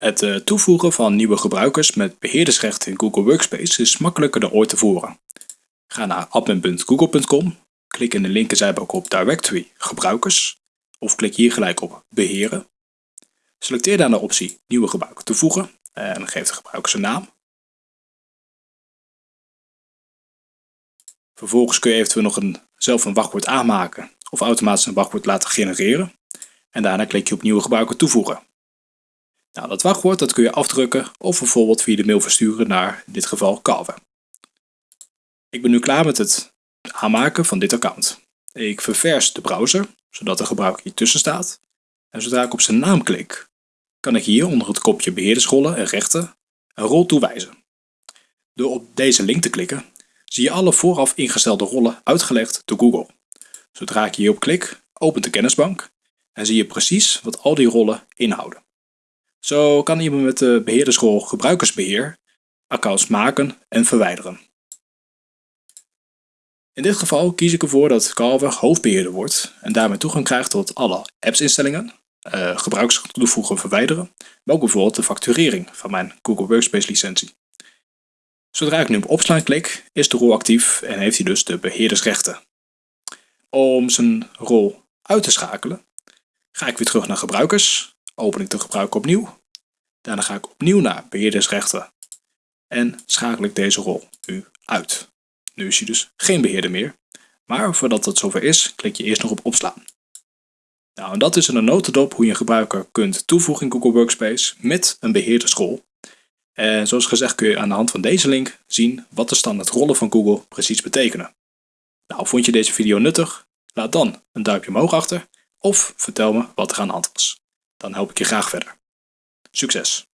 Het eh, toevoegen van nieuwe gebruikers met beheerdersrechten in Google Workspace is makkelijker dan ooit tevoren. Ga naar admin.google.com, klik in de linkerzijbalk op Directory Gebruikers of klik hier gelijk op Beheren. Selecteer dan de optie Nieuwe gebruiker toevoegen en geef de gebruiker zijn naam. Vervolgens kun je eventueel nog een, zelf een wachtwoord aanmaken of automatisch een wachtwoord laten genereren. En daarna klik je op Nieuwe gebruiker toevoegen. Nou, dat wachtwoord dat kun je afdrukken of bijvoorbeeld via de mail versturen naar, in dit geval, Calve. Ik ben nu klaar met het aanmaken van dit account. Ik ververs de browser, zodat de gebruiker hier tussen staat. En zodra ik op zijn naam klik, kan ik hier onder het kopje beheerdersrollen en rechten een rol toewijzen. Door op deze link te klikken, zie je alle vooraf ingestelde rollen uitgelegd door Google. Zodra ik hierop klik, opent de kennisbank en zie je precies wat al die rollen inhouden. Zo kan iemand met de beheerdersrol gebruikersbeheer accounts maken en verwijderen. In dit geval kies ik ervoor dat Calver hoofdbeheerder wordt en daarmee toegang krijgt tot alle appsinstellingen, uh, gebruikers toevoegen en verwijderen, maar ook bijvoorbeeld de facturering van mijn Google Workspace licentie. Zodra ik nu op opslaan klik, is de rol actief en heeft hij dus de beheerdersrechten. Om zijn rol uit te schakelen, ga ik weer terug naar gebruikers open ik de gebruiker opnieuw. Daarna ga ik opnieuw naar beheerdersrechten en schakel ik deze rol nu uit. Nu is hij dus geen beheerder meer, maar voordat dat zover is, klik je eerst nog op opslaan. Nou, en dat is een notendop hoe je een gebruiker kunt toevoegen in Google Workspace met een beheerdersrol. En zoals gezegd kun je aan de hand van deze link zien wat de standaard rollen van Google precies betekenen. Nou, vond je deze video nuttig? Laat dan een duimpje omhoog achter of vertel me wat er aan de hand was dan help ik je graag verder. Succes!